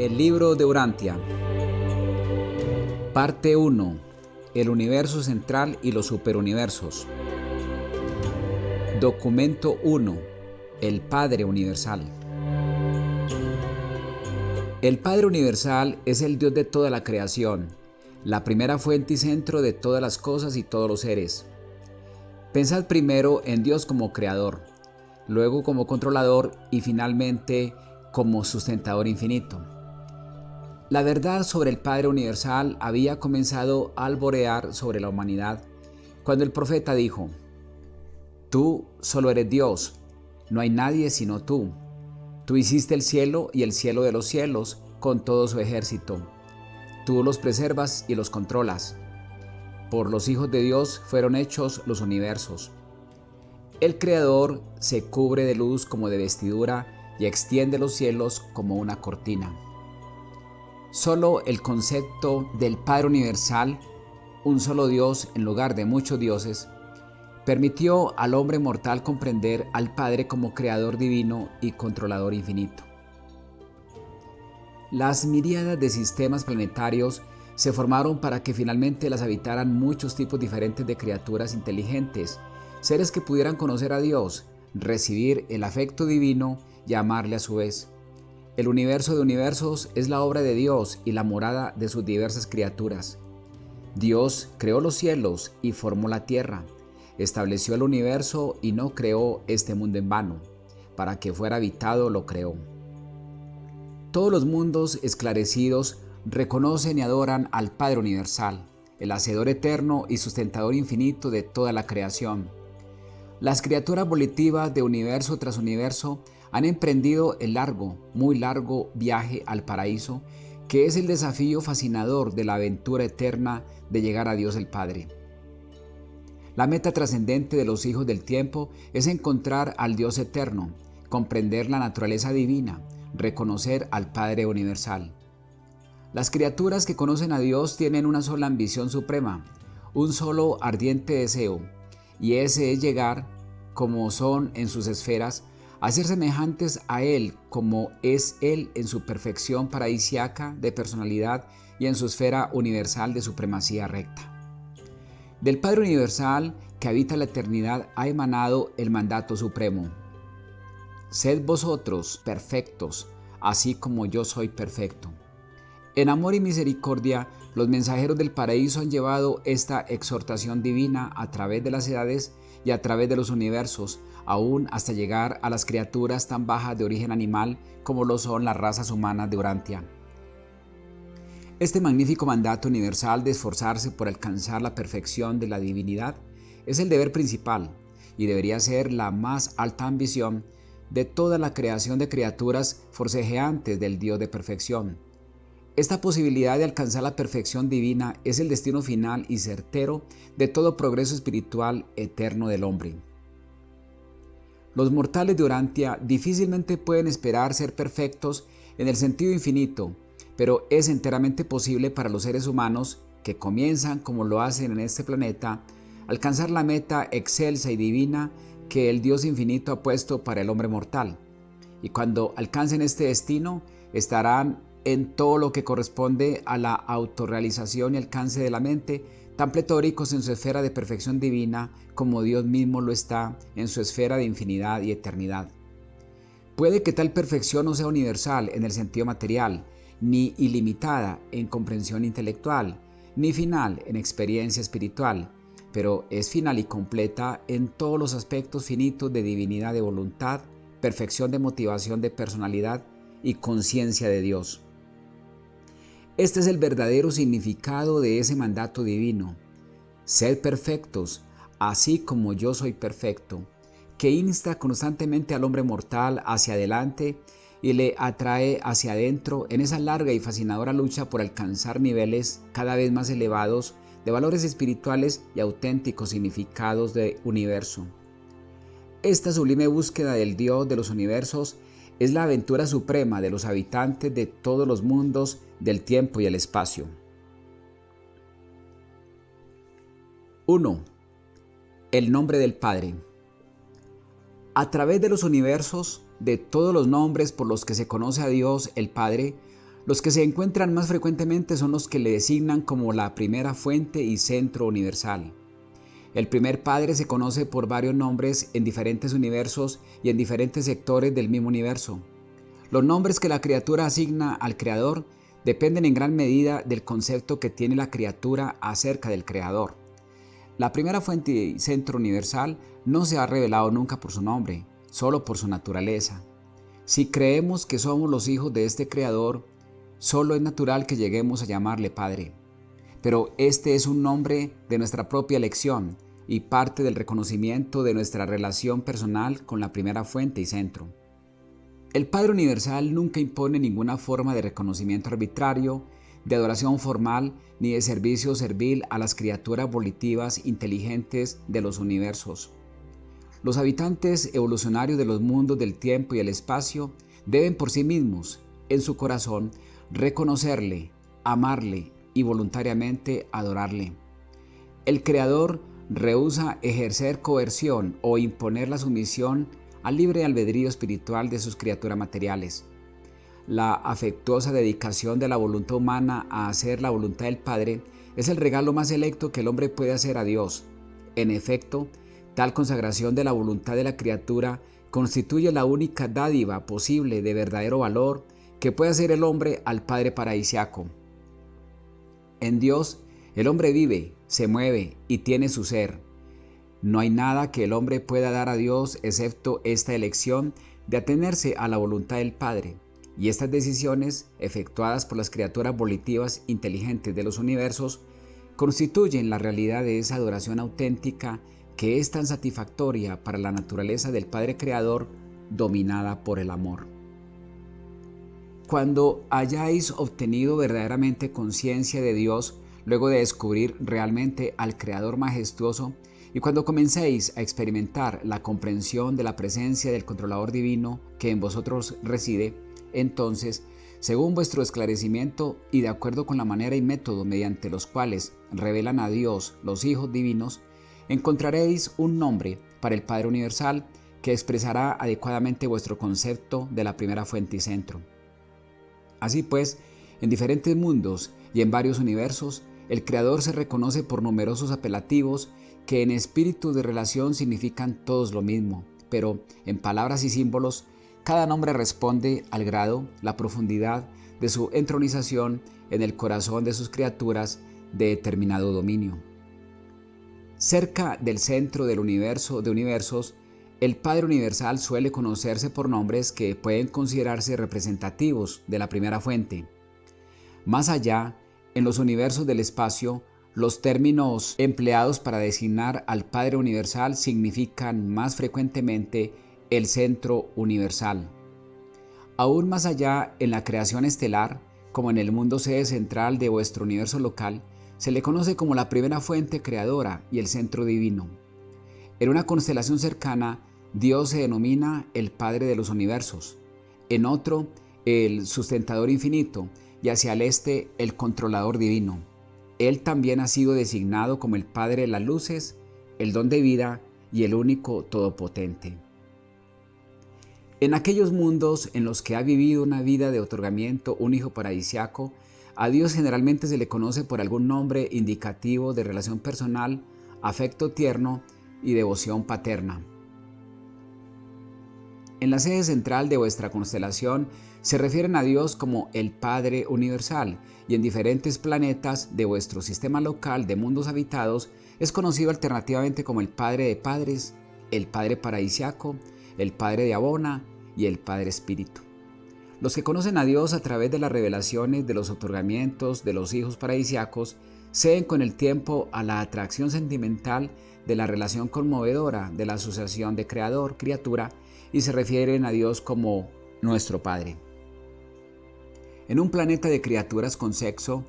El libro de Urantia. Parte 1. El universo central y los superuniversos. Documento 1. El Padre Universal. El Padre Universal es el Dios de toda la creación, la primera fuente y centro de todas las cosas y todos los seres. Pensad primero en Dios como creador, luego como controlador y finalmente como sustentador infinito. La verdad sobre el Padre Universal había comenzado a alborear sobre la humanidad cuando el profeta dijo, Tú solo eres Dios, no hay nadie sino tú. Tú hiciste el cielo y el cielo de los cielos con todo su ejército. Tú los preservas y los controlas. Por los hijos de Dios fueron hechos los universos. El Creador se cubre de luz como de vestidura y extiende los cielos como una cortina. Solo el concepto del Padre Universal, un solo Dios en lugar de muchos dioses, permitió al hombre mortal comprender al Padre como creador divino y controlador infinito. Las miríadas de sistemas planetarios se formaron para que finalmente las habitaran muchos tipos diferentes de criaturas inteligentes, seres que pudieran conocer a Dios, recibir el afecto divino y amarle a su vez. El universo de universos es la obra de Dios y la morada de sus diversas criaturas. Dios creó los cielos y formó la tierra. Estableció el universo y no creó este mundo en vano. Para que fuera habitado lo creó. Todos los mundos esclarecidos reconocen y adoran al Padre Universal, el Hacedor eterno y sustentador infinito de toda la creación. Las criaturas volitivas de universo tras universo han emprendido el largo, muy largo viaje al paraíso, que es el desafío fascinador de la aventura eterna de llegar a Dios el Padre. La meta trascendente de los hijos del tiempo es encontrar al Dios eterno, comprender la naturaleza divina, reconocer al Padre universal. Las criaturas que conocen a Dios tienen una sola ambición suprema, un solo ardiente deseo, y ese es llegar, como son en sus esferas, a ser semejantes a Él como es Él en su perfección paradisiaca de personalidad y en su esfera universal de supremacía recta. Del Padre Universal que habita la eternidad ha emanado el mandato supremo. Sed vosotros perfectos, así como yo soy perfecto. En amor y misericordia, los mensajeros del paraíso han llevado esta exhortación divina a través de las edades y a través de los universos, aún hasta llegar a las criaturas tan bajas de origen animal como lo son las razas humanas de Urantia. Este magnífico mandato universal de esforzarse por alcanzar la perfección de la divinidad es el deber principal y debería ser la más alta ambición de toda la creación de criaturas forcejeantes del Dios de perfección esta posibilidad de alcanzar la perfección divina es el destino final y certero de todo progreso espiritual eterno del hombre. Los mortales de Urantia difícilmente pueden esperar ser perfectos en el sentido infinito, pero es enteramente posible para los seres humanos que comienzan como lo hacen en este planeta, alcanzar la meta excelsa y divina que el Dios infinito ha puesto para el hombre mortal. Y cuando alcancen este destino, estarán en todo lo que corresponde a la autorrealización y alcance de la mente, tan pletóricos en su esfera de perfección divina como Dios mismo lo está en su esfera de infinidad y eternidad. Puede que tal perfección no sea universal en el sentido material, ni ilimitada en comprensión intelectual, ni final en experiencia espiritual, pero es final y completa en todos los aspectos finitos de divinidad de voluntad, perfección de motivación de personalidad y conciencia de Dios. Este es el verdadero significado de ese mandato divino. Sed perfectos, así como yo soy perfecto, que insta constantemente al hombre mortal hacia adelante y le atrae hacia adentro en esa larga y fascinadora lucha por alcanzar niveles cada vez más elevados de valores espirituales y auténticos significados de universo. Esta sublime búsqueda del Dios de los universos es la aventura suprema de los habitantes de todos los mundos del tiempo y el espacio. 1. El nombre del Padre. A través de los universos, de todos los nombres por los que se conoce a Dios el Padre, Los que se encuentran más frecuentemente son los que le designan como la primera fuente y centro universal. El primer Padre se conoce por varios nombres en diferentes universos y en diferentes sectores del mismo universo. Los nombres que la criatura asigna al Creador dependen en gran medida del concepto que tiene la criatura acerca del Creador. La primera fuente y centro universal no se ha revelado nunca por su nombre, solo por su naturaleza. Si creemos que somos los hijos de este Creador, solo es natural que lleguemos a llamarle Padre. Pero este es un nombre de nuestra propia elección y parte del reconocimiento de nuestra relación personal con la primera fuente y centro. El Padre Universal nunca impone ninguna forma de reconocimiento arbitrario, de adoración formal ni de servicio servil a las criaturas volitivas inteligentes de los universos. Los habitantes evolucionarios de los mundos del tiempo y el espacio deben por sí mismos, en su corazón, reconocerle, amarle y voluntariamente adorarle. El Creador rehúsa ejercer coerción o imponer la sumisión al libre albedrío espiritual de sus criaturas materiales. La afectuosa dedicación de la voluntad humana a hacer la voluntad del Padre es el regalo más selecto que el hombre puede hacer a Dios. En efecto, tal consagración de la voluntad de la criatura constituye la única dádiva posible de verdadero valor que puede hacer el hombre al Padre paradisiaco. En Dios, el hombre vive, se mueve y tiene su ser. No hay nada que el hombre pueda dar a Dios excepto esta elección de atenerse a la voluntad del Padre. Y estas decisiones, efectuadas por las criaturas volitivas inteligentes de los universos, constituyen la realidad de esa adoración auténtica que es tan satisfactoria para la naturaleza del Padre Creador dominada por el amor. Cuando hayáis obtenido verdaderamente conciencia de Dios, luego de descubrir realmente al Creador majestuoso, y cuando comencéis a experimentar la comprensión de la presencia del controlador divino que en vosotros reside, entonces, según vuestro esclarecimiento y de acuerdo con la manera y método mediante los cuales revelan a Dios los hijos divinos, encontraréis un nombre para el Padre Universal que expresará adecuadamente vuestro concepto de la primera fuente y centro. Así pues, en diferentes mundos y en varios universos, el Creador se reconoce por numerosos apelativos que en espíritu de relación significan todos lo mismo, pero en palabras y símbolos, cada nombre responde al grado, la profundidad de su entronización en el corazón de sus criaturas de determinado dominio. Cerca del centro del universo de universos, el Padre Universal suele conocerse por nombres que pueden considerarse representativos de la primera fuente. Más allá, en los universos del espacio, los términos empleados para designar al Padre Universal significan más frecuentemente el centro universal. Aún más allá en la creación estelar, como en el mundo sede central de vuestro universo local, se le conoce como la primera fuente creadora y el centro divino. En una constelación cercana, Dios se denomina el Padre de los universos, en otro, el sustentador infinito, y hacia el este, el controlador divino. Él también ha sido designado como el Padre de las luces, el don de vida y el único todopotente. En aquellos mundos en los que ha vivido una vida de otorgamiento un hijo paradisiaco, a Dios generalmente se le conoce por algún nombre indicativo de relación personal, afecto tierno y devoción paterna. En la sede central de vuestra constelación se refieren a Dios como el Padre Universal y en diferentes planetas de vuestro sistema local de mundos habitados es conocido alternativamente como el Padre de Padres, el Padre Paradisiaco, el Padre de Abona y el Padre Espíritu. Los que conocen a Dios a través de las revelaciones de los otorgamientos de los hijos paradisiacos ceden con el tiempo a la atracción sentimental de la relación conmovedora de la asociación de creador-criatura y se refieren a Dios como nuestro Padre. En un planeta de criaturas con sexo,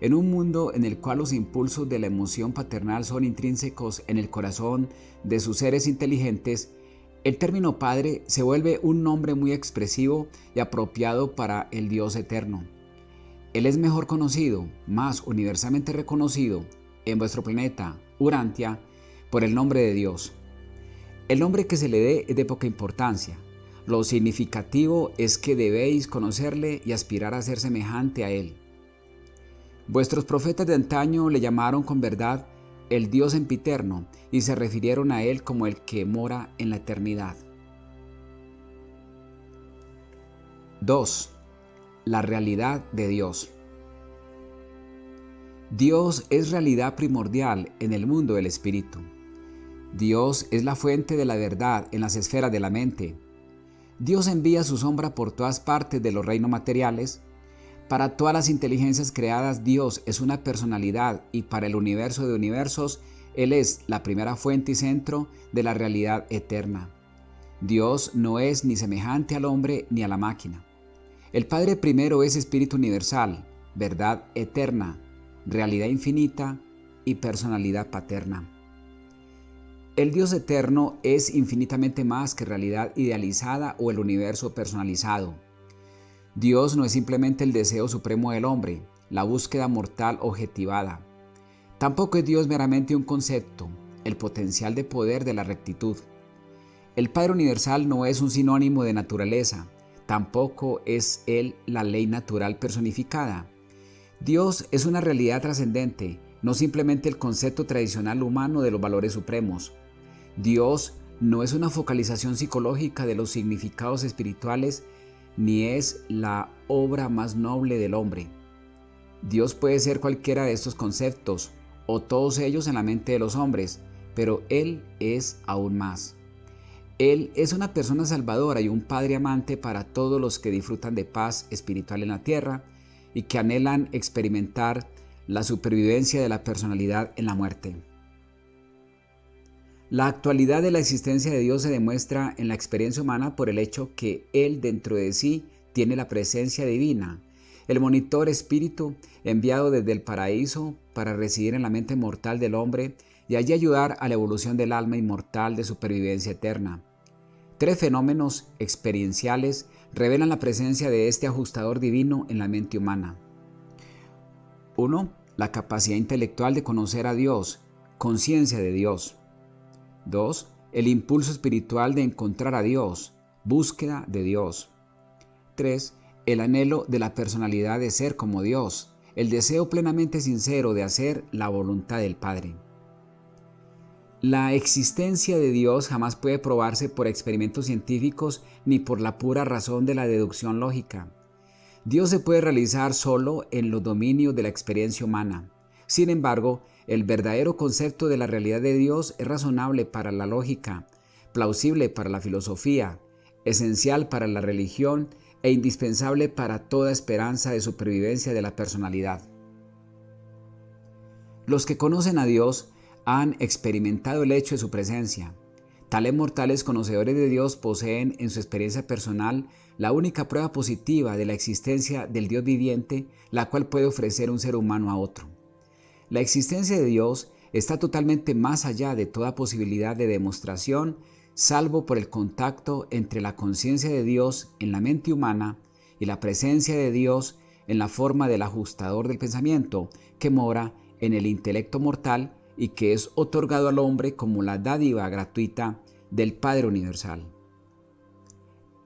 en un mundo en el cual los impulsos de la emoción paternal son intrínsecos en el corazón de sus seres inteligentes, el término Padre se vuelve un nombre muy expresivo y apropiado para el Dios eterno. Él es mejor conocido, más universalmente reconocido en vuestro planeta, Urantia, por el nombre de Dios. El nombre que se le dé es de poca importancia. Lo significativo es que debéis conocerle y aspirar a ser semejante a él. Vuestros profetas de antaño le llamaron con verdad el Dios empiterno y se refirieron a él como el que mora en la eternidad. 2. La realidad de Dios. Dios es realidad primordial en el mundo del espíritu. Dios es la fuente de la verdad en las esferas de la mente. Dios envía su sombra por todas partes de los reinos materiales. Para todas las inteligencias creadas, Dios es una personalidad y para el universo de universos, Él es la primera fuente y centro de la realidad eterna. Dios no es ni semejante al hombre ni a la máquina. El Padre primero es Espíritu universal, verdad eterna, realidad infinita y personalidad paterna. El Dios eterno es infinitamente más que realidad idealizada o el universo personalizado. Dios no es simplemente el deseo supremo del hombre, la búsqueda mortal objetivada. Tampoco es Dios meramente un concepto, el potencial de poder de la rectitud. El Padre Universal no es un sinónimo de naturaleza, Tampoco es Él la ley natural personificada. Dios es una realidad trascendente, no simplemente el concepto tradicional humano de los valores supremos. Dios no es una focalización psicológica de los significados espirituales, ni es la obra más noble del hombre. Dios puede ser cualquiera de estos conceptos, o todos ellos en la mente de los hombres, pero Él es aún más. Él es una persona salvadora y un padre amante para todos los que disfrutan de paz espiritual en la tierra y que anhelan experimentar la supervivencia de la personalidad en la muerte. La actualidad de la existencia de Dios se demuestra en la experiencia humana por el hecho que Él dentro de sí tiene la presencia divina, el monitor espíritu enviado desde el paraíso para residir en la mente mortal del hombre y allí ayudar a la evolución del alma inmortal de supervivencia eterna. Tres fenómenos experienciales revelan la presencia de este ajustador divino en la mente humana. 1. La capacidad intelectual de conocer a Dios, conciencia de Dios. 2. El impulso espiritual de encontrar a Dios, búsqueda de Dios. 3. El anhelo de la personalidad de ser como Dios, el deseo plenamente sincero de hacer la voluntad del Padre. La existencia de Dios jamás puede probarse por experimentos científicos ni por la pura razón de la deducción lógica. Dios se puede realizar solo en los dominios de la experiencia humana. Sin embargo, el verdadero concepto de la realidad de Dios es razonable para la lógica, plausible para la filosofía, esencial para la religión e indispensable para toda esperanza de supervivencia de la personalidad. Los que conocen a Dios han experimentado el hecho de su presencia. Tales mortales conocedores de Dios poseen en su experiencia personal la única prueba positiva de la existencia del Dios viviente, la cual puede ofrecer un ser humano a otro. La existencia de Dios está totalmente más allá de toda posibilidad de demostración, salvo por el contacto entre la conciencia de Dios en la mente humana y la presencia de Dios en la forma del ajustador del pensamiento que mora en el intelecto mortal y que es otorgado al hombre como la dádiva gratuita del Padre Universal.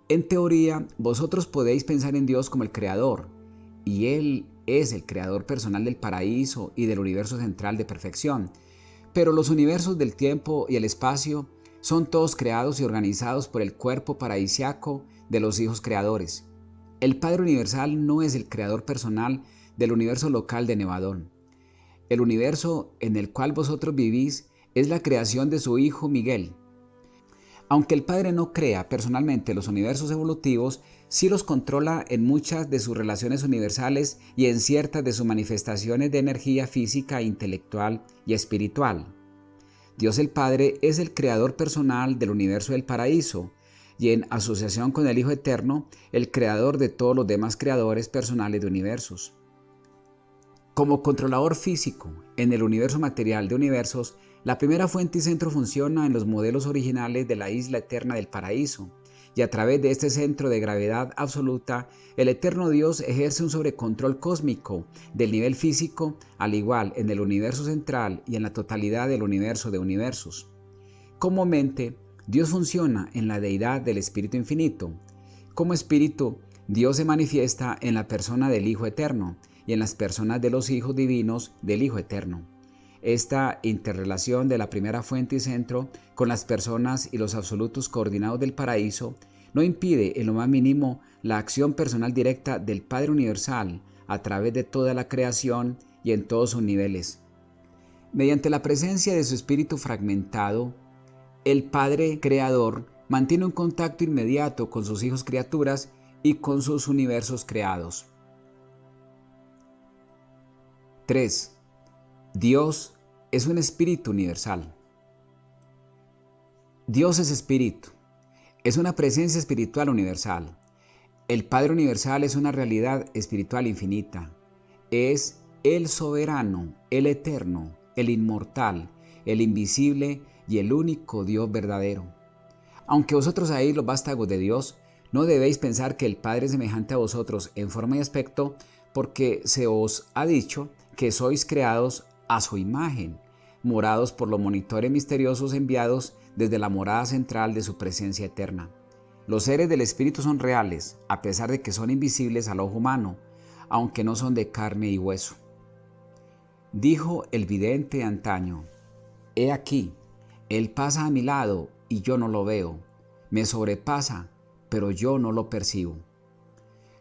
En teoría, vosotros podéis pensar en Dios como el Creador, y Él es el Creador personal del paraíso y del universo central de perfección, pero los universos del tiempo y el espacio son todos creados y organizados por el cuerpo paradisiaco de los hijos creadores. El Padre Universal no es el creador personal del universo local de Nevadón. El universo en el cual vosotros vivís es la creación de su Hijo Miguel. Aunque el Padre no crea personalmente los universos evolutivos, sí los controla en muchas de sus relaciones universales y en ciertas de sus manifestaciones de energía física, intelectual y espiritual. Dios el Padre es el creador personal del universo del paraíso y en asociación con el Hijo Eterno, el creador de todos los demás creadores personales de universos. Como controlador físico en el universo material de universos, la primera fuente y centro funciona en los modelos originales de la isla eterna del paraíso, y a través de este centro de gravedad absoluta, el eterno Dios ejerce un sobrecontrol cósmico del nivel físico, al igual en el universo central y en la totalidad del universo de universos. Comúnmente, Dios funciona en la deidad del Espíritu Infinito. Como Espíritu, Dios se manifiesta en la persona del Hijo Eterno y en las personas de los hijos divinos del Hijo Eterno. Esta interrelación de la primera fuente y centro con las personas y los absolutos coordinados del paraíso no impide en lo más mínimo la acción personal directa del Padre Universal a través de toda la creación y en todos sus niveles. Mediante la presencia de su espíritu fragmentado, el Padre Creador mantiene un contacto inmediato con sus hijos criaturas y con sus universos creados. 3. Dios es un espíritu universal. Dios es espíritu. Es una presencia espiritual universal. El Padre Universal es una realidad espiritual infinita. Es el soberano, el eterno, el inmortal, el invisible y el único Dios verdadero. Aunque vosotros ahí los vástagos de Dios, no debéis pensar que el Padre es semejante a vosotros en forma y aspecto, porque se os ha dicho que sois creados a su imagen, morados por los monitores misteriosos enviados desde la morada central de su presencia eterna. Los seres del Espíritu son reales, a pesar de que son invisibles al ojo humano, aunque no son de carne y hueso. Dijo el vidente antaño, He aquí, Él pasa a mi lado y yo no lo veo, me sobrepasa, pero yo no lo percibo.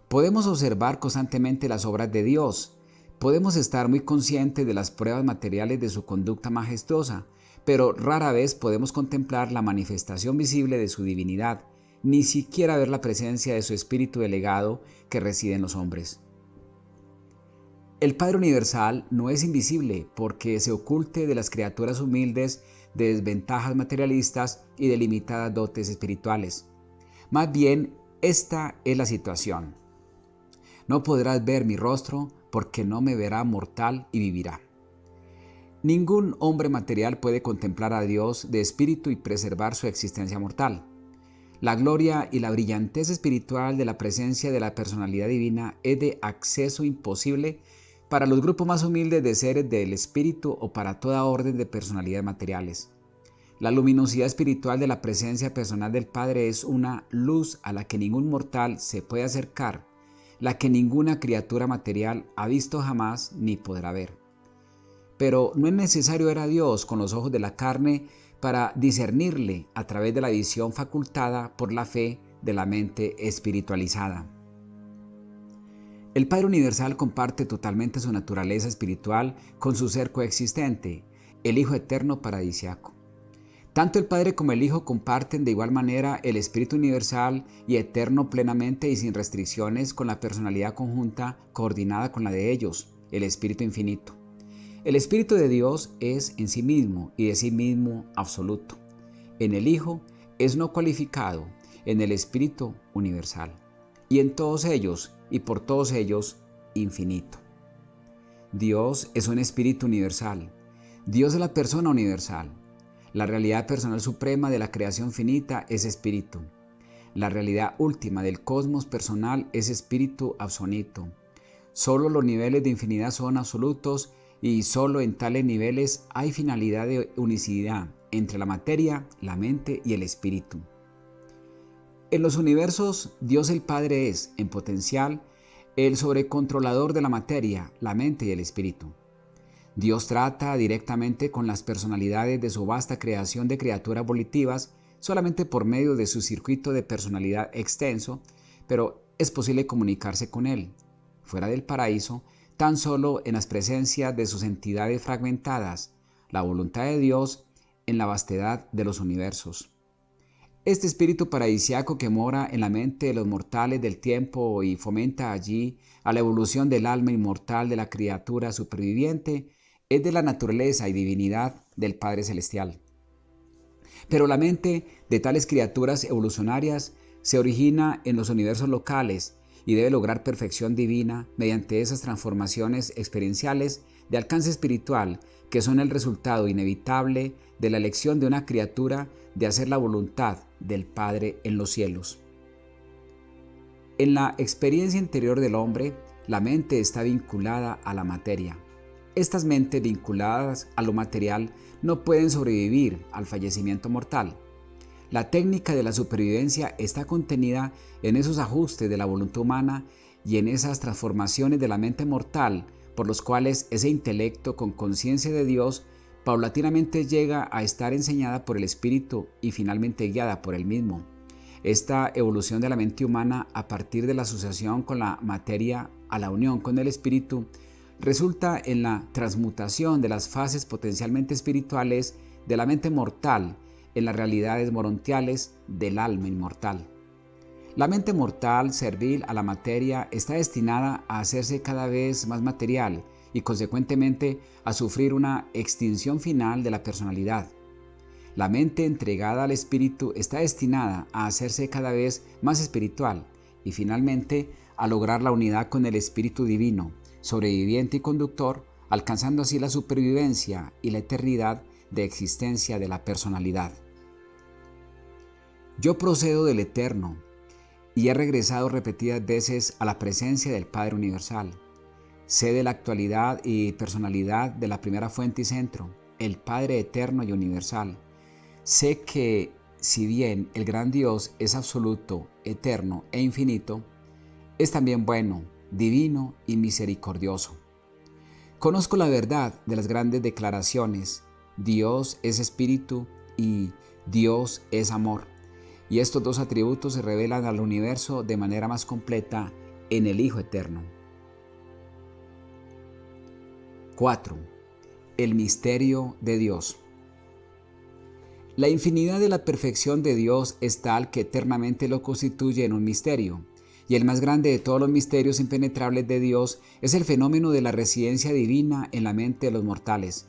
Podemos observar constantemente las obras de Dios, podemos estar muy conscientes de las pruebas materiales de su conducta majestuosa, pero rara vez podemos contemplar la manifestación visible de su divinidad, ni siquiera ver la presencia de su espíritu delegado que reside en los hombres. El Padre Universal no es invisible porque se oculte de las criaturas humildes de desventajas materialistas y de limitadas dotes espirituales. Más bien, esta es la situación. No podrás ver mi rostro porque no me verá mortal y vivirá. Ningún hombre material puede contemplar a Dios de espíritu y preservar su existencia mortal. La gloria y la brillantez espiritual de la presencia de la personalidad divina es de acceso imposible para los grupos más humildes de seres del espíritu o para toda orden de personalidades materiales. La luminosidad espiritual de la presencia personal del Padre es una luz a la que ningún mortal se puede acercar, la que ninguna criatura material ha visto jamás ni podrá ver. Pero no es necesario ver a Dios con los ojos de la carne para discernirle a través de la visión facultada por la fe de la mente espiritualizada. El Padre Universal comparte totalmente su naturaleza espiritual con su ser coexistente, el Hijo Eterno Paradisiaco. Tanto el Padre como el Hijo comparten de igual manera el Espíritu Universal y Eterno plenamente y sin restricciones con la personalidad conjunta coordinada con la de ellos, el Espíritu Infinito. El Espíritu de Dios es en sí mismo y de sí mismo absoluto. En el Hijo es no cualificado, en el Espíritu universal. Y en todos ellos y por todos ellos infinito. Dios es un Espíritu universal. Dios es la persona universal. La realidad personal suprema de la creación finita es Espíritu. La realidad última del cosmos personal es Espíritu absoluto. Solo los niveles de infinidad son absolutos y solo en tales niveles hay finalidad de unicidad entre la materia, la mente y el espíritu. En los universos, Dios el Padre es, en potencial, el sobrecontrolador de la materia, la mente y el espíritu. Dios trata directamente con las personalidades de su vasta creación de criaturas volitivas solamente por medio de su circuito de personalidad extenso, pero es posible comunicarse con Él. Fuera del paraíso, tan solo en las presencias de sus entidades fragmentadas, la voluntad de Dios en la vastedad de los universos. Este espíritu paradisiaco que mora en la mente de los mortales del tiempo y fomenta allí a la evolución del alma inmortal de la criatura superviviente es de la naturaleza y divinidad del Padre Celestial. Pero la mente de tales criaturas evolucionarias se origina en los universos locales y debe lograr perfección divina mediante esas transformaciones experienciales de alcance espiritual que son el resultado inevitable de la elección de una criatura de hacer la voluntad del Padre en los cielos. En la experiencia interior del hombre, la mente está vinculada a la materia. Estas mentes vinculadas a lo material no pueden sobrevivir al fallecimiento mortal. La técnica de la supervivencia está contenida en esos ajustes de la voluntad humana y en esas transformaciones de la mente mortal por los cuales ese intelecto con conciencia de Dios paulatinamente llega a estar enseñada por el Espíritu y finalmente guiada por el mismo. Esta evolución de la mente humana a partir de la asociación con la materia a la unión con el Espíritu resulta en la transmutación de las fases potencialmente espirituales de la mente mortal en las realidades morontiales del alma inmortal. La mente mortal, servil a la materia, está destinada a hacerse cada vez más material y consecuentemente a sufrir una extinción final de la personalidad. La mente entregada al espíritu está destinada a hacerse cada vez más espiritual y finalmente a lograr la unidad con el espíritu divino, sobreviviente y conductor, alcanzando así la supervivencia y la eternidad de existencia de la personalidad. Yo procedo del eterno y he regresado repetidas veces a la presencia del Padre Universal. Sé de la actualidad y personalidad de la primera fuente y centro, el Padre eterno y universal. Sé que si bien el gran Dios es absoluto, eterno e infinito, es también bueno, divino y misericordioso. Conozco la verdad de las grandes declaraciones, Dios es espíritu y Dios es amor. Y estos dos atributos se revelan al universo de manera más completa en el Hijo Eterno. 4. El misterio de Dios. La infinidad de la perfección de Dios es tal que eternamente lo constituye en un misterio, y el más grande de todos los misterios impenetrables de Dios es el fenómeno de la residencia divina en la mente de los mortales.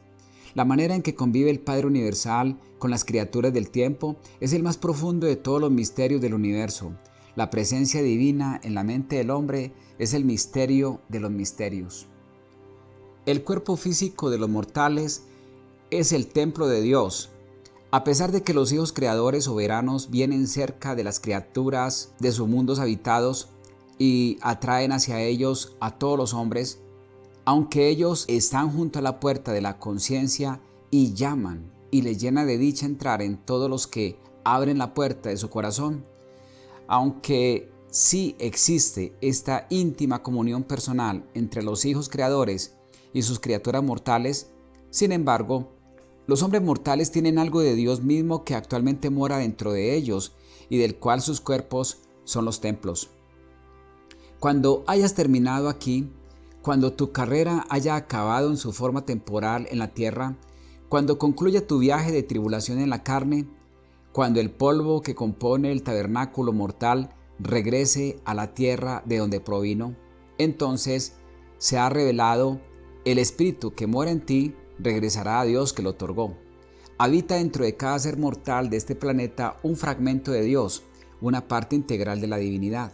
La manera en que convive el Padre Universal con las criaturas del tiempo es el más profundo de todos los misterios del universo. La presencia divina en la mente del hombre es el misterio de los misterios. El cuerpo físico de los mortales es el templo de Dios. A pesar de que los hijos creadores soberanos vienen cerca de las criaturas de sus mundos habitados y atraen hacia ellos a todos los hombres, aunque ellos están junto a la puerta de la conciencia y llaman y les llena de dicha entrar en todos los que abren la puerta de su corazón, aunque sí existe esta íntima comunión personal entre los hijos creadores y sus criaturas mortales, sin embargo, los hombres mortales tienen algo de Dios mismo que actualmente mora dentro de ellos y del cual sus cuerpos son los templos. Cuando hayas terminado aquí, cuando tu carrera haya acabado en su forma temporal en la tierra, cuando concluya tu viaje de tribulación en la carne, cuando el polvo que compone el tabernáculo mortal regrese a la tierra de donde provino, entonces se ha revelado el Espíritu que mora en ti, regresará a Dios que lo otorgó. Habita dentro de cada ser mortal de este planeta un fragmento de Dios, una parte integral de la divinidad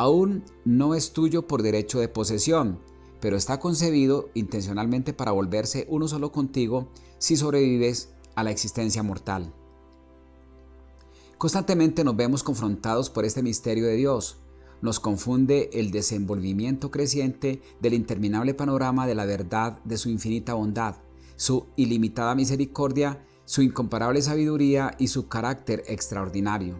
aún no es tuyo por derecho de posesión, pero está concebido intencionalmente para volverse uno solo contigo si sobrevives a la existencia mortal. Constantemente nos vemos confrontados por este misterio de Dios. Nos confunde el desenvolvimiento creciente del interminable panorama de la verdad de su infinita bondad, su ilimitada misericordia, su incomparable sabiduría y su carácter extraordinario.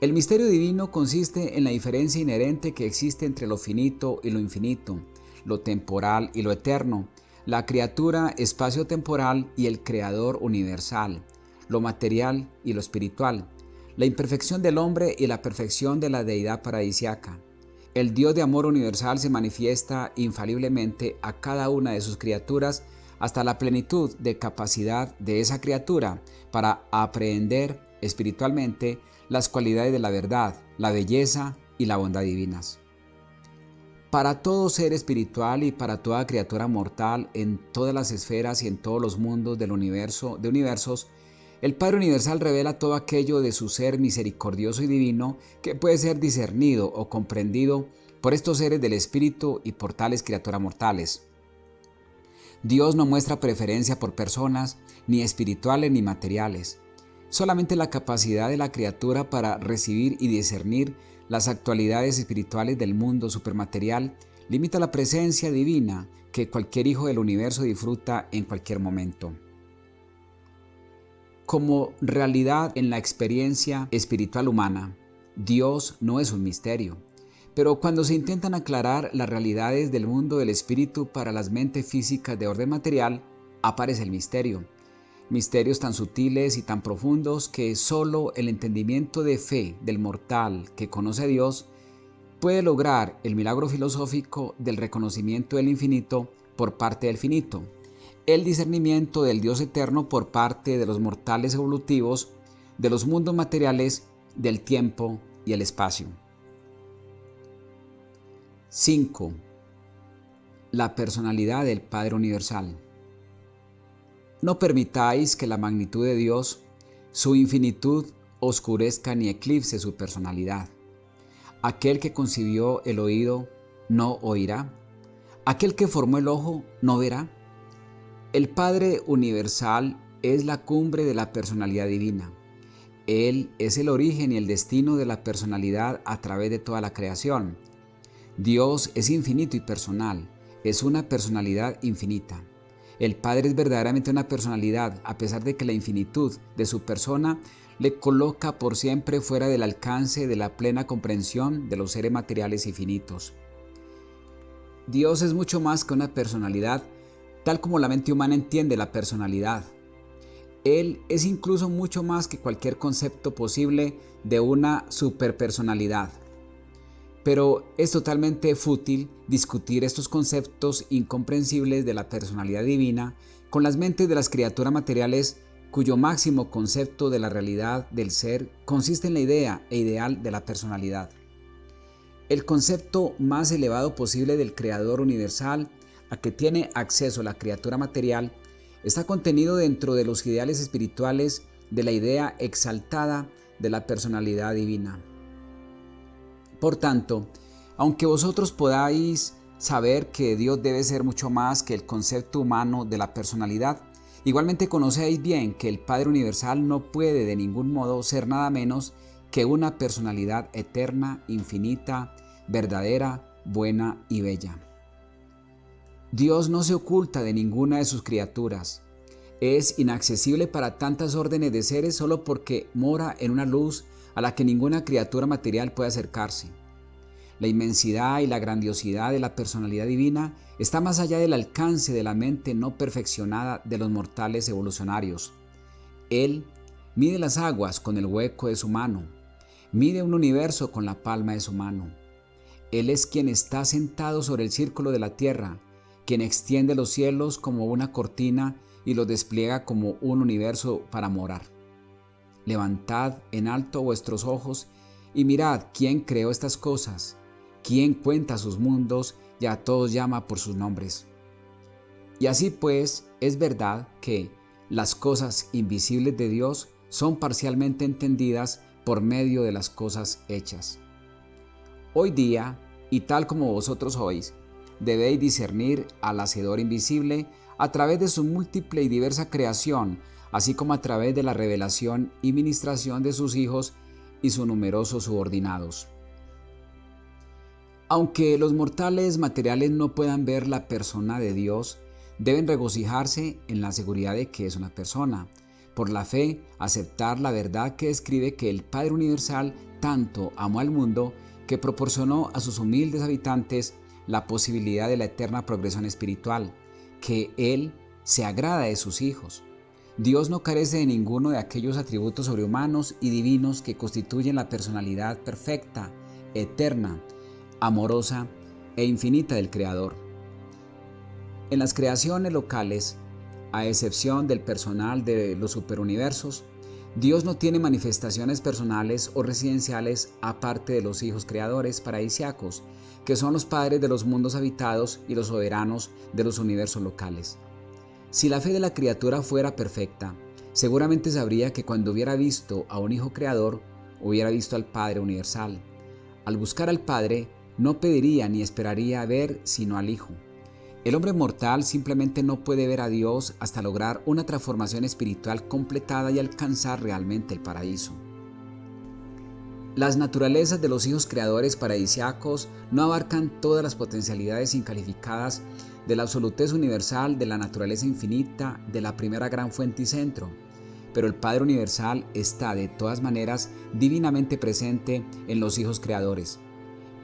El misterio divino consiste en la diferencia inherente que existe entre lo finito y lo infinito, lo temporal y lo eterno, la criatura espacio-temporal y el creador universal, lo material y lo espiritual, la imperfección del hombre y la perfección de la deidad paradisiaca. El Dios de amor universal se manifiesta infaliblemente a cada una de sus criaturas hasta la plenitud de capacidad de esa criatura para aprehender espiritualmente las cualidades de la verdad, la belleza y la bondad divinas. Para todo ser espiritual y para toda criatura mortal en todas las esferas y en todos los mundos del universo de universos, el Padre Universal revela todo aquello de su ser misericordioso y divino que puede ser discernido o comprendido por estos seres del espíritu y por tales criaturas mortales. Dios no muestra preferencia por personas, ni espirituales ni materiales. Solamente la capacidad de la criatura para recibir y discernir las actualidades espirituales del mundo supermaterial limita la presencia divina que cualquier hijo del universo disfruta en cualquier momento. Como realidad en la experiencia espiritual humana, Dios no es un misterio. Pero cuando se intentan aclarar las realidades del mundo del espíritu para las mentes físicas de orden material, aparece el misterio. Misterios tan sutiles y tan profundos que solo el entendimiento de fe del mortal que conoce a Dios puede lograr el milagro filosófico del reconocimiento del infinito por parte del finito, el discernimiento del Dios eterno por parte de los mortales evolutivos, de los mundos materiales, del tiempo y el espacio. 5. La personalidad del Padre Universal. No permitáis que la magnitud de Dios, su infinitud, oscurezca ni eclipse su personalidad. Aquel que concibió el oído no oirá. Aquel que formó el ojo no verá. El Padre Universal es la cumbre de la personalidad divina. Él es el origen y el destino de la personalidad a través de toda la creación. Dios es infinito y personal, es una personalidad infinita. El Padre es verdaderamente una personalidad, a pesar de que la infinitud de su persona le coloca por siempre fuera del alcance de la plena comprensión de los seres materiales infinitos. Dios es mucho más que una personalidad, tal como la mente humana entiende la personalidad. Él es incluso mucho más que cualquier concepto posible de una superpersonalidad. Pero es totalmente fútil discutir estos conceptos incomprensibles de la personalidad divina con las mentes de las criaturas materiales cuyo máximo concepto de la realidad del ser consiste en la idea e ideal de la personalidad. El concepto más elevado posible del Creador universal a que tiene acceso la criatura material está contenido dentro de los ideales espirituales de la idea exaltada de la personalidad divina. Por tanto, aunque vosotros podáis saber que Dios debe ser mucho más que el concepto humano de la personalidad, igualmente conocéis bien que el Padre Universal no puede de ningún modo ser nada menos que una personalidad eterna, infinita, verdadera, buena y bella. Dios no se oculta de ninguna de sus criaturas. Es inaccesible para tantas órdenes de seres solo porque mora en una luz a la que ninguna criatura material puede acercarse. La inmensidad y la grandiosidad de la personalidad divina está más allá del alcance de la mente no perfeccionada de los mortales evolucionarios. Él mide las aguas con el hueco de su mano, mide un universo con la palma de su mano. Él es quien está sentado sobre el círculo de la tierra, quien extiende los cielos como una cortina y los despliega como un universo para morar. Levantad en alto vuestros ojos y mirad quién creó estas cosas, quién cuenta sus mundos y a todos llama por sus nombres. Y así pues es verdad que las cosas invisibles de Dios son parcialmente entendidas por medio de las cosas hechas. Hoy día, y tal como vosotros oís, debéis discernir al Hacedor invisible a través de su múltiple y diversa creación, así como a través de la revelación y ministración de sus hijos y sus numerosos subordinados. Aunque los mortales materiales no puedan ver la persona de Dios, deben regocijarse en la seguridad de que es una persona. Por la fe, aceptar la verdad que describe que el Padre Universal tanto amó al mundo que proporcionó a sus humildes habitantes la posibilidad de la eterna progresión espiritual, que Él se agrada de sus hijos. Dios no carece de ninguno de aquellos atributos sobrehumanos y divinos que constituyen la personalidad perfecta, eterna, amorosa e infinita del Creador. En las creaciones locales, a excepción del personal de los superuniversos, Dios no tiene manifestaciones personales o residenciales aparte de los hijos creadores paradisiacos, que son los padres de los mundos habitados y los soberanos de los universos locales. Si la fe de la criatura fuera perfecta, seguramente sabría que cuando hubiera visto a un hijo creador, hubiera visto al Padre universal. Al buscar al Padre, no pediría ni esperaría ver sino al Hijo. El hombre mortal simplemente no puede ver a Dios hasta lograr una transformación espiritual completada y alcanzar realmente el paraíso. Las naturalezas de los hijos creadores paradisiacos no abarcan todas las potencialidades incalificadas de la absolutez universal de la naturaleza infinita de la primera gran fuente y centro, pero el Padre Universal está de todas maneras divinamente presente en los hijos creadores.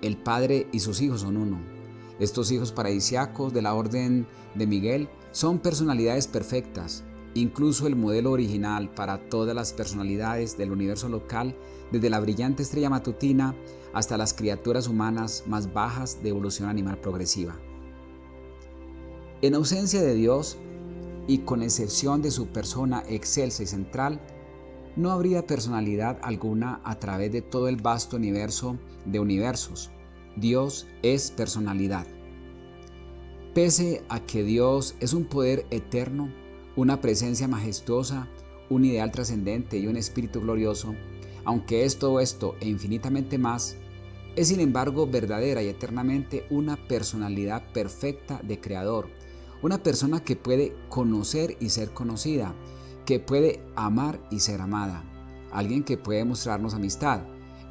El Padre y sus hijos son uno. Estos hijos paradisiacos de la Orden de Miguel son personalidades perfectas, incluso el modelo original para todas las personalidades del universo local, desde la brillante estrella matutina hasta las criaturas humanas más bajas de evolución animal progresiva. En ausencia de Dios, y con excepción de su persona excelsa y central, no habría personalidad alguna a través de todo el vasto universo de universos. Dios es personalidad. Pese a que Dios es un poder eterno, una presencia majestuosa, un ideal trascendente y un espíritu glorioso, aunque es todo esto e infinitamente más, es sin embargo verdadera y eternamente una personalidad perfecta de Creador, una persona que puede conocer y ser conocida, que puede amar y ser amada, alguien que puede mostrarnos amistad.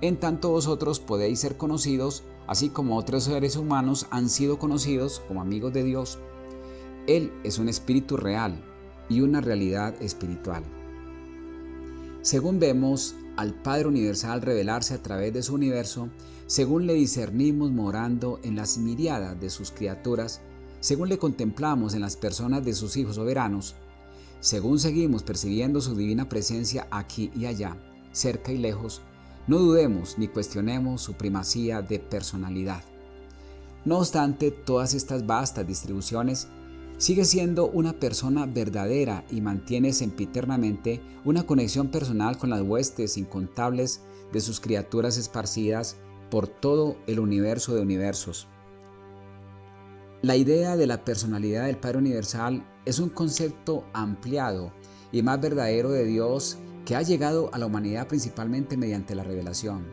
En tanto vosotros podéis ser conocidos, así como otros seres humanos han sido conocidos como amigos de Dios. Él es un espíritu real, y una realidad espiritual. Según vemos al Padre Universal revelarse a través de su universo, según le discernimos morando en las miriadas de sus criaturas, según le contemplamos en las personas de sus hijos soberanos, según seguimos percibiendo su divina presencia aquí y allá, cerca y lejos, no dudemos ni cuestionemos su primacía de personalidad. No obstante, todas estas vastas distribuciones Sigue siendo una persona verdadera y mantiene sempiternamente una conexión personal con las huestes incontables de sus criaturas esparcidas por todo el universo de universos. La idea de la personalidad del Padre Universal es un concepto ampliado y más verdadero de Dios que ha llegado a la humanidad principalmente mediante la revelación.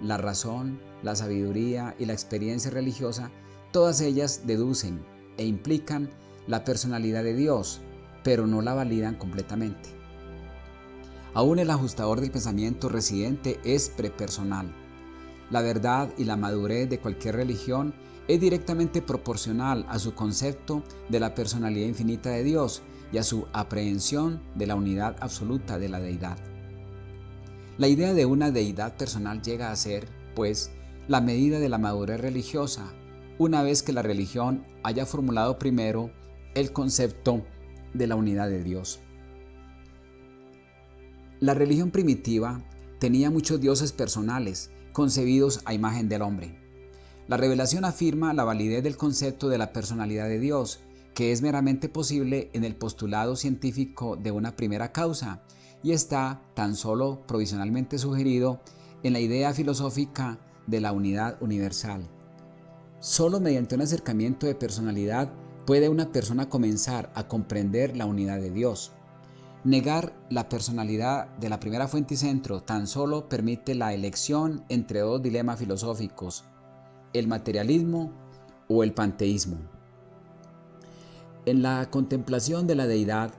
La razón, la sabiduría y la experiencia religiosa, todas ellas deducen e implican la personalidad de Dios, pero no la validan completamente. Aún el ajustador del pensamiento residente es prepersonal. La verdad y la madurez de cualquier religión es directamente proporcional a su concepto de la personalidad infinita de Dios y a su aprehensión de la unidad absoluta de la deidad. La idea de una deidad personal llega a ser, pues, la medida de la madurez religiosa, una vez que la religión haya formulado primero el concepto de la unidad de Dios. La religión primitiva tenía muchos dioses personales, concebidos a imagen del hombre. La revelación afirma la validez del concepto de la personalidad de Dios, que es meramente posible en el postulado científico de una primera causa y está tan solo provisionalmente sugerido en la idea filosófica de la unidad universal. Solo mediante un acercamiento de personalidad puede una persona comenzar a comprender la unidad de Dios. Negar la personalidad de la primera fuente y centro tan solo permite la elección entre dos dilemas filosóficos, el materialismo o el panteísmo. En la contemplación de la deidad,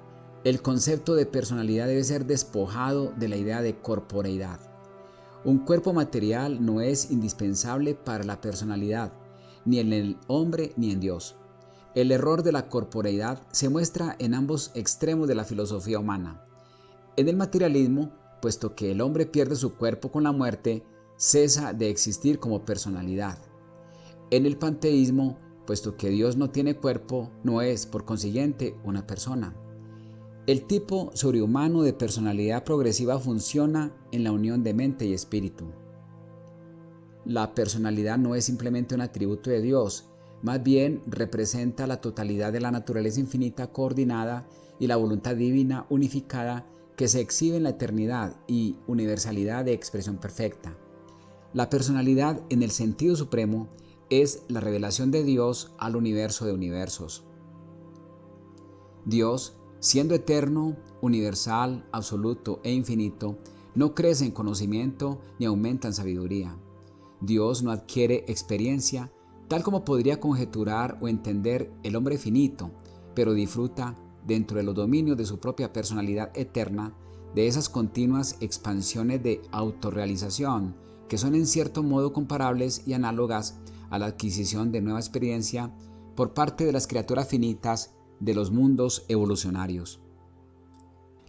el concepto de personalidad debe ser despojado de la idea de corporeidad. Un cuerpo material no es indispensable para la personalidad, ni en el hombre ni en Dios. El error de la corporeidad se muestra en ambos extremos de la filosofía humana. En el materialismo, puesto que el hombre pierde su cuerpo con la muerte, cesa de existir como personalidad. En el panteísmo, puesto que Dios no tiene cuerpo, no es, por consiguiente, una persona. El tipo sobrehumano de personalidad progresiva funciona en la unión de mente y espíritu. La personalidad no es simplemente un atributo de Dios, más bien representa la totalidad de la naturaleza infinita coordinada y la voluntad divina unificada que se exhibe en la eternidad y universalidad de expresión perfecta. La personalidad en el sentido supremo es la revelación de Dios al universo de universos. Dios, siendo eterno, universal, absoluto e infinito, no crece en conocimiento ni aumenta en sabiduría. Dios no adquiere experiencia tal como podría conjeturar o entender el hombre finito, pero disfruta, dentro de los dominios de su propia personalidad eterna, de esas continuas expansiones de autorrealización que son en cierto modo comparables y análogas a la adquisición de nueva experiencia por parte de las criaturas finitas de los mundos evolucionarios.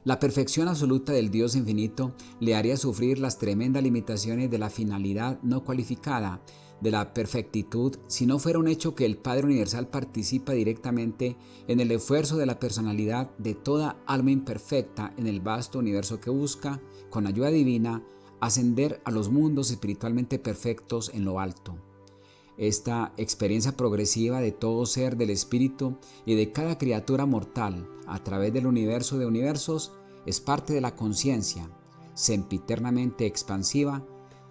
La perfección absoluta del Dios infinito le haría sufrir las tremendas limitaciones de la finalidad no cualificada, de la perfectitud, si no fuera un hecho que el Padre Universal participa directamente en el esfuerzo de la personalidad de toda alma imperfecta en el vasto universo que busca, con ayuda divina, ascender a los mundos espiritualmente perfectos en lo alto. Esta experiencia progresiva de todo ser del espíritu y de cada criatura mortal a través del universo de universos es parte de la conciencia, sempiternamente expansiva,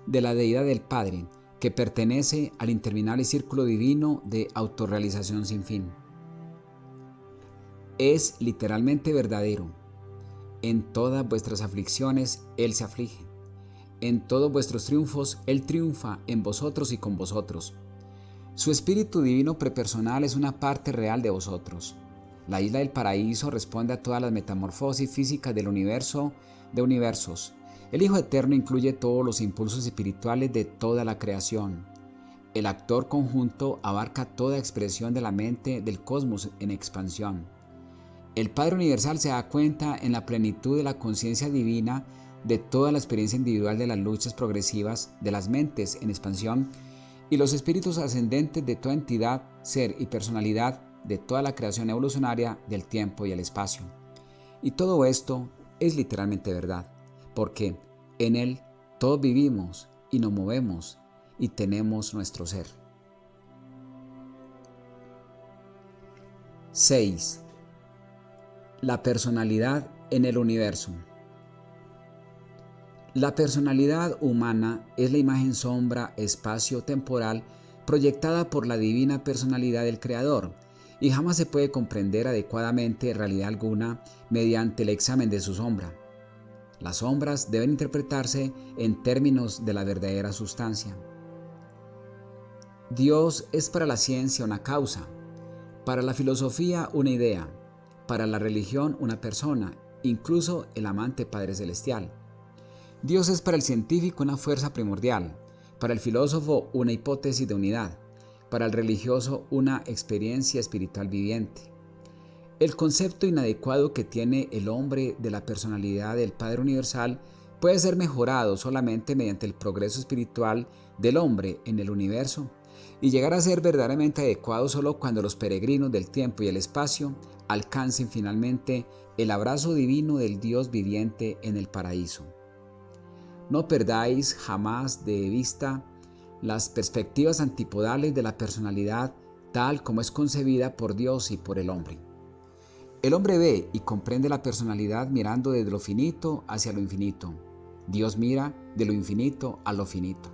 de la deidad del Padre, que pertenece al interminable círculo divino de autorrealización sin fin. Es literalmente verdadero. En todas vuestras aflicciones Él se aflige. En todos vuestros triunfos Él triunfa en vosotros y con vosotros. Su Espíritu Divino prepersonal es una parte real de vosotros. La isla del paraíso responde a todas las metamorfosis físicas del universo de universos el Hijo Eterno incluye todos los impulsos espirituales de toda la creación. El actor conjunto abarca toda expresión de la mente del cosmos en expansión. El Padre Universal se da cuenta en la plenitud de la conciencia divina de toda la experiencia individual de las luchas progresivas de las mentes en expansión y los espíritus ascendentes de toda entidad, ser y personalidad de toda la creación evolucionaria del tiempo y el espacio. Y todo esto es literalmente verdad porque en Él todos vivimos y nos movemos y tenemos nuestro ser. 6. La personalidad en el universo. La personalidad humana es la imagen sombra espacio-temporal proyectada por la divina personalidad del Creador y jamás se puede comprender adecuadamente realidad alguna mediante el examen de su sombra. Las sombras deben interpretarse en términos de la verdadera sustancia. Dios es para la ciencia una causa, para la filosofía una idea, para la religión una persona, incluso el amante Padre Celestial. Dios es para el científico una fuerza primordial, para el filósofo una hipótesis de unidad, para el religioso una experiencia espiritual viviente. El concepto inadecuado que tiene el hombre de la personalidad del Padre Universal puede ser mejorado solamente mediante el progreso espiritual del hombre en el universo y llegar a ser verdaderamente adecuado solo cuando los peregrinos del tiempo y el espacio alcancen finalmente el abrazo divino del Dios viviente en el paraíso. No perdáis jamás de vista las perspectivas antipodales de la personalidad tal como es concebida por Dios y por el hombre. El hombre ve y comprende la personalidad mirando desde lo finito hacia lo infinito. Dios mira de lo infinito a lo finito.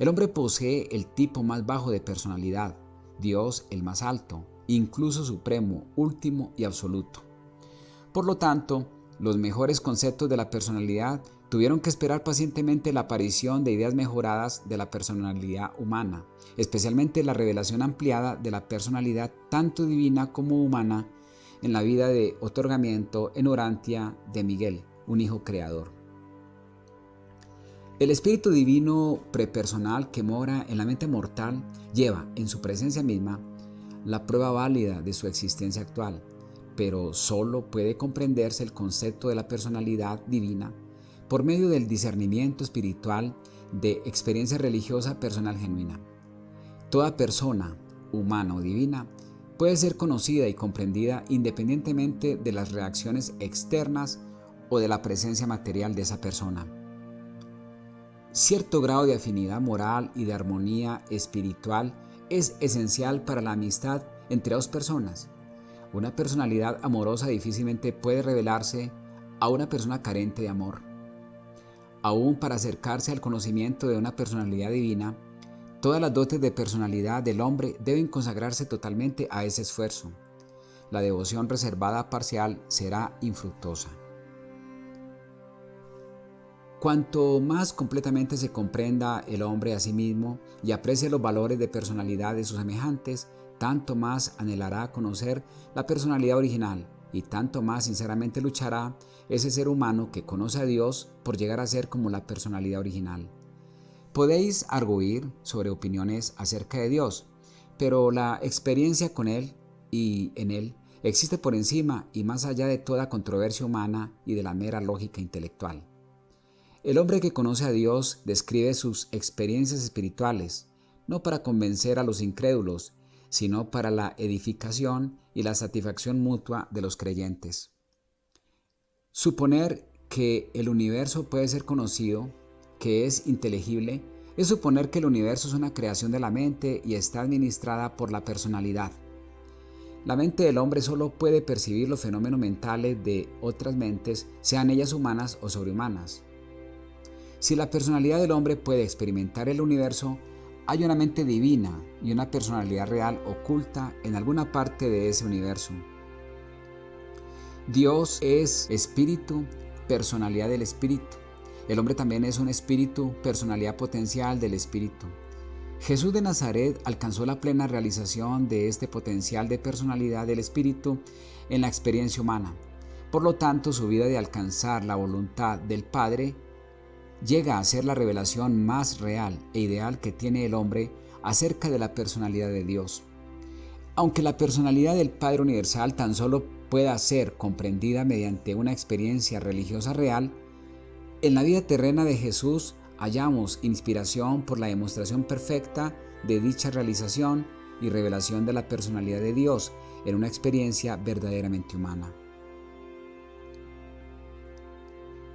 El hombre posee el tipo más bajo de personalidad, Dios el más alto, incluso supremo, último y absoluto. Por lo tanto, los mejores conceptos de la personalidad tuvieron que esperar pacientemente la aparición de ideas mejoradas de la personalidad humana, especialmente la revelación ampliada de la personalidad tanto divina como humana en la vida de otorgamiento en Orantia de Miguel, un hijo creador. El Espíritu Divino prepersonal que mora en la mente mortal lleva en su presencia misma la prueba válida de su existencia actual, pero solo puede comprenderse el concepto de la personalidad divina por medio del discernimiento espiritual de experiencia religiosa personal genuina. Toda persona, humana o divina, puede ser conocida y comprendida independientemente de las reacciones externas o de la presencia material de esa persona. Cierto grado de afinidad moral y de armonía espiritual es esencial para la amistad entre dos personas. Una personalidad amorosa difícilmente puede revelarse a una persona carente de amor. Aún para acercarse al conocimiento de una personalidad divina, Todas las dotes de personalidad del hombre deben consagrarse totalmente a ese esfuerzo. La devoción reservada parcial será infructuosa. Cuanto más completamente se comprenda el hombre a sí mismo y aprecie los valores de personalidad de sus semejantes, tanto más anhelará conocer la personalidad original y tanto más sinceramente luchará ese ser humano que conoce a Dios por llegar a ser como la personalidad original. Podéis arguir sobre opiniones acerca de Dios, pero la experiencia con Él y en Él existe por encima y más allá de toda controversia humana y de la mera lógica intelectual. El hombre que conoce a Dios describe sus experiencias espirituales, no para convencer a los incrédulos, sino para la edificación y la satisfacción mutua de los creyentes. Suponer que el universo puede ser conocido, que es inteligible, es suponer que el universo es una creación de la mente y está administrada por la personalidad. La mente del hombre solo puede percibir los fenómenos mentales de otras mentes, sean ellas humanas o sobrehumanas. Si la personalidad del hombre puede experimentar el universo, hay una mente divina y una personalidad real oculta en alguna parte de ese universo. Dios es espíritu, personalidad del espíritu. El hombre también es un espíritu, personalidad potencial del espíritu. Jesús de Nazaret alcanzó la plena realización de este potencial de personalidad del espíritu en la experiencia humana. Por lo tanto, su vida de alcanzar la voluntad del Padre llega a ser la revelación más real e ideal que tiene el hombre acerca de la personalidad de Dios. Aunque la personalidad del Padre Universal tan solo pueda ser comprendida mediante una experiencia religiosa real, en la vida terrena de Jesús hallamos inspiración por la demostración perfecta de dicha realización y revelación de la personalidad de Dios en una experiencia verdaderamente humana.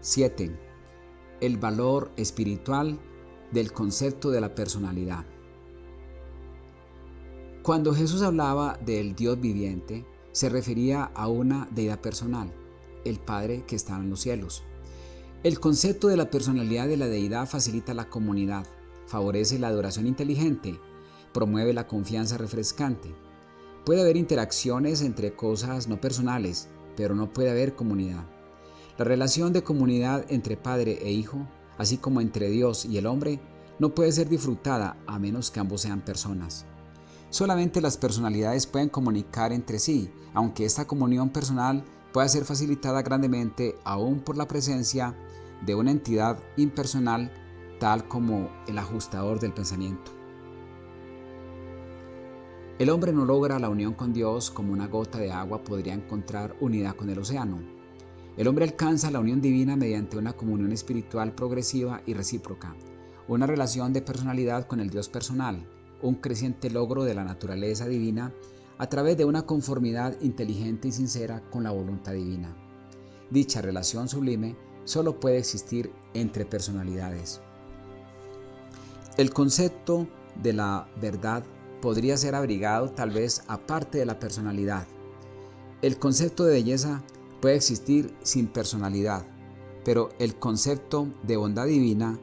7 el valor espiritual del concepto de la personalidad. Cuando Jesús hablaba del Dios viviente, se refería a una deidad personal, el Padre que está en los cielos. El concepto de la personalidad de la deidad facilita la comunidad, favorece la adoración inteligente, promueve la confianza refrescante. Puede haber interacciones entre cosas no personales, pero no puede haber comunidad. La relación de comunidad entre padre e hijo, así como entre Dios y el hombre, no puede ser disfrutada a menos que ambos sean personas. Solamente las personalidades pueden comunicar entre sí, aunque esta comunión personal pueda ser facilitada grandemente aún por la presencia de una entidad impersonal tal como el ajustador del pensamiento. El hombre no logra la unión con Dios como una gota de agua podría encontrar unidad con el océano. El hombre alcanza la unión divina mediante una comunión espiritual progresiva y recíproca, una relación de personalidad con el Dios personal, un creciente logro de la naturaleza divina a través de una conformidad inteligente y sincera con la voluntad divina. Dicha relación sublime solo puede existir entre personalidades. El concepto de la verdad podría ser abrigado tal vez aparte de la personalidad. El concepto de belleza puede existir sin personalidad, pero el concepto de bondad divina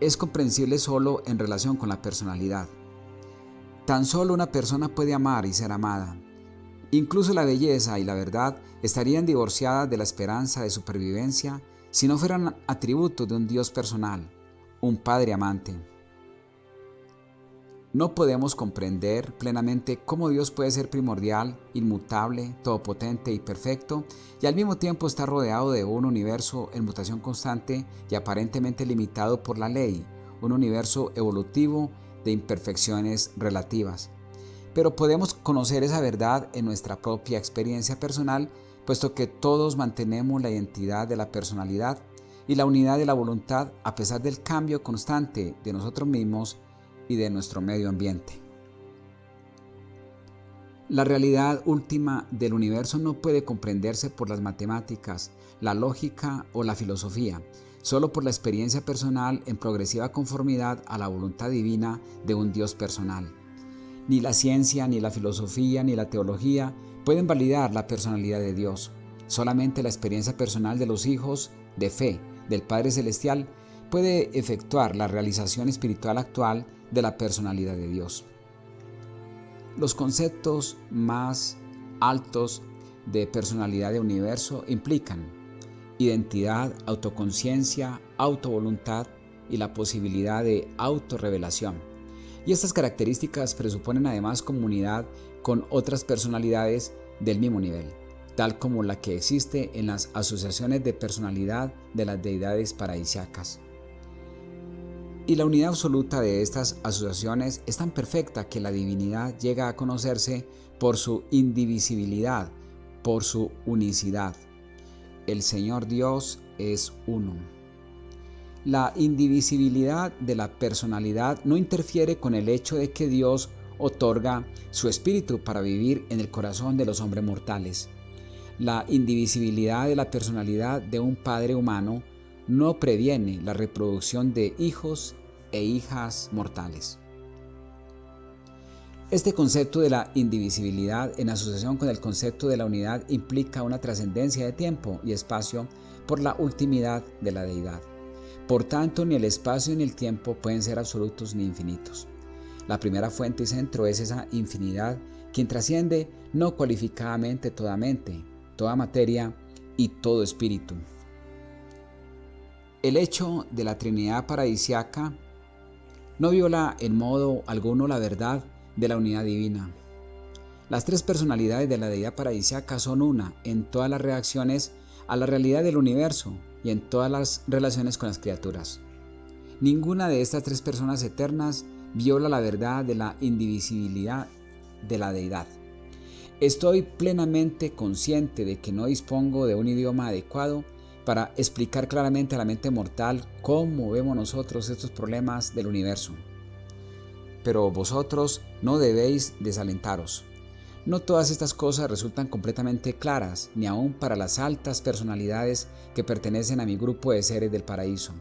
es comprensible solo en relación con la personalidad. Tan solo una persona puede amar y ser amada. Incluso la belleza y la verdad estarían divorciadas de la esperanza de supervivencia si no fueran atributos de un Dios personal, un Padre amante. No podemos comprender plenamente cómo Dios puede ser primordial, inmutable, todopotente y perfecto, y al mismo tiempo está rodeado de un universo en mutación constante y aparentemente limitado por la ley, un universo evolutivo de imperfecciones relativas. Pero podemos conocer esa verdad en nuestra propia experiencia personal, puesto que todos mantenemos la identidad de la personalidad y la unidad de la voluntad a pesar del cambio constante de nosotros mismos y de nuestro medio ambiente. La realidad última del universo no puede comprenderse por las matemáticas, la lógica o la filosofía, solo por la experiencia personal en progresiva conformidad a la voluntad divina de un Dios personal. Ni la ciencia, ni la filosofía, ni la teología pueden validar la personalidad de Dios. Solamente la experiencia personal de los hijos de fe del Padre Celestial puede efectuar la realización espiritual actual de la personalidad de Dios. Los conceptos más altos de personalidad de universo implican identidad, autoconciencia, autovoluntad y la posibilidad de autorrevelación. Y estas características presuponen además comunidad con otras personalidades del mismo nivel, tal como la que existe en las asociaciones de personalidad de las deidades paradisiacas. Y la unidad absoluta de estas asociaciones es tan perfecta que la divinidad llega a conocerse por su indivisibilidad, por su unicidad. El Señor Dios es uno. La indivisibilidad de la personalidad no interfiere con el hecho de que Dios otorga su espíritu para vivir en el corazón de los hombres mortales. La indivisibilidad de la personalidad de un padre humano no previene la reproducción de hijos e hijas mortales. Este concepto de la indivisibilidad en asociación con el concepto de la unidad implica una trascendencia de tiempo y espacio por la ultimidad de la deidad. Por tanto, ni el espacio ni el tiempo pueden ser absolutos ni infinitos. La primera fuente y centro es esa infinidad quien trasciende no cualificadamente toda mente, toda materia y todo espíritu. El hecho de la Trinidad paradisiaca no viola en modo alguno la verdad de la unidad divina. Las tres personalidades de la deidad paradisiaca son una en todas las reacciones a la realidad del universo y en todas las relaciones con las criaturas. Ninguna de estas tres personas eternas viola la verdad de la indivisibilidad de la deidad. Estoy plenamente consciente de que no dispongo de un idioma adecuado para explicar claramente a la mente mortal cómo vemos nosotros estos problemas del universo pero vosotros no debéis desalentaros. No todas estas cosas resultan completamente claras, ni aun para las altas personalidades que pertenecen a mi grupo de seres del paraíso.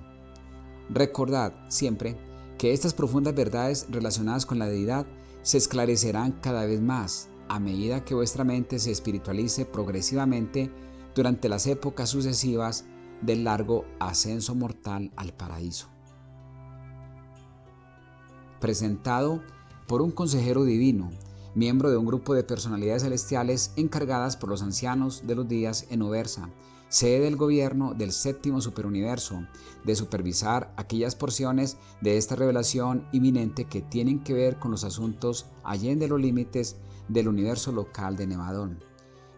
Recordad siempre que estas profundas verdades relacionadas con la deidad se esclarecerán cada vez más a medida que vuestra mente se espiritualice progresivamente durante las épocas sucesivas del largo ascenso mortal al paraíso presentado por un consejero divino, miembro de un grupo de personalidades celestiales encargadas por los ancianos de los días en Ubersa, sede del gobierno del séptimo superuniverso, de supervisar aquellas porciones de esta revelación inminente que tienen que ver con los asuntos allende los límites del universo local de Nevadón.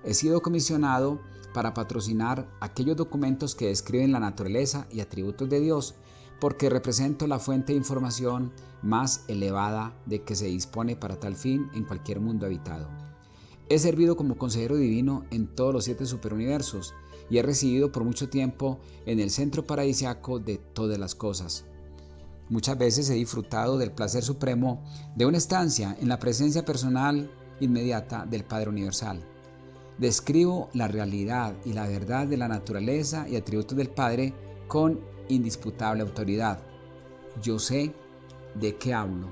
He sido comisionado para patrocinar aquellos documentos que describen la naturaleza y atributos de Dios porque represento la fuente de información más elevada de que se dispone para tal fin en cualquier mundo habitado. He servido como consejero divino en todos los siete superuniversos y he residido por mucho tiempo en el centro paradisiaco de todas las cosas. Muchas veces he disfrutado del placer supremo de una estancia en la presencia personal inmediata del Padre Universal. Describo la realidad y la verdad de la naturaleza y atributos del Padre con indisputable autoridad. Yo sé de qué hablo.